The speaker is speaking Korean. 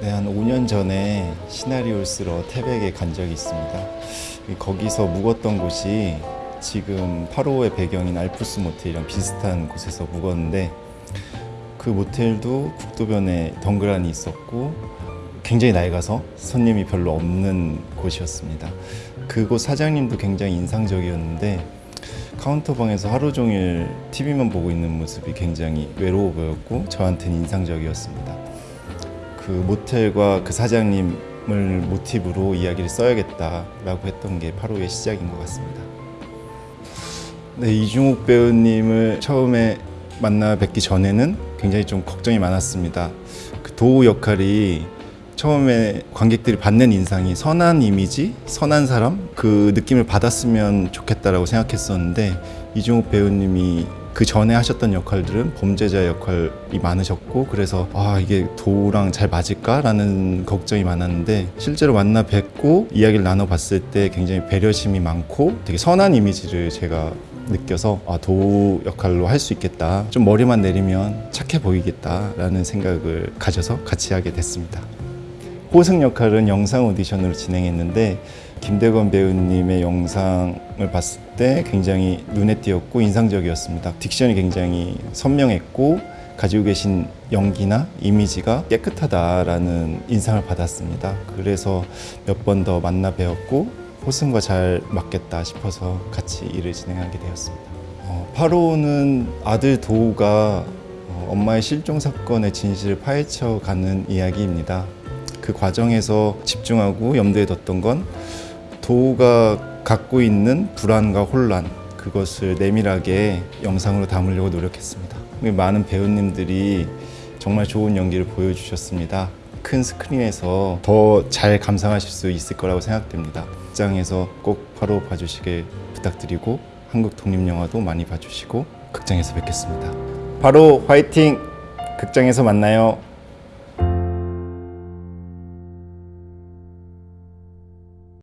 네, 한 5년 전에 쓰러 태백에 간 적이 있습니다. 거기서 묵었던 곳이 지금 8호의 배경인 알프스 모텔이랑 비슷한 곳에서 묵었는데 그 모텔도 국도변에 덩그러니 있었고 굉장히 낡아서 손님이 별로 없는 곳이었습니다. 그곳 사장님도 굉장히 인상적이었는데 카운터방에서 하루 종일 TV만 보고 있는 모습이 굉장히 외로워 보였고 저한테는 인상적이었습니다. 그 모텔과 그 사장님을 모티브로 이야기를 써야겠다라고 했던 게 8호의 시작인 것 같습니다. 네, 이중욱 배우님을 처음에 만나 뵙기 전에는 굉장히 좀 걱정이 많았습니다. 그 도우 역할이 처음에 관객들이 받는 인상이 선한 이미지, 선한 사람 그 느낌을 받았으면 좋겠다라고 생각했었는데 이중욱 배우님이 그 전에 하셨던 역할들은 범죄자 역할이 많으셨고 그래서 아 이게 도우랑 잘 맞을까라는 걱정이 많았는데 실제로 만나 뵙고 이야기를 나눠봤을 때 굉장히 배려심이 많고 되게 선한 이미지를 제가 느껴서 아 도우 역할로 할 수 있겠다 좀 머리만 내리면 착해 보이겠다라는 생각을 가져서 같이 하게 됐습니다. 호승 역할은 영상 오디션으로 진행했는데 김대건 배우님의 영상을 봤을 때 굉장히 눈에 띄었고 인상적이었습니다. 딕션이 굉장히 선명했고 가지고 계신 연기나 이미지가 깨끗하다라는 인상을 받았습니다. 그래서 몇 번 더 만나 뵈었고 호승과 잘 맞겠다 싶어서 같이 일을 진행하게 되었습니다. 어, 8호는 아들 도우가 어, 엄마의 실종 사건의 진실을 파헤쳐가는 이야기입니다. 그 과정에서 집중하고 염두에 뒀던 건 도우가 갖고 있는 불안과 혼란 그것을 내밀하게 영상으로 담으려고 노력했습니다. 많은 배우님들이 정말 좋은 연기를 보여주셨습니다. 큰 스크린에서 더 잘 감상하실 수 있을 거라고 생각됩니다. 극장에서 꼭 바로 봐주시길 부탁드리고 한국 독립영화도 많이 봐주시고 극장에서 뵙겠습니다. 바로 화이팅! 극장에서 만나요.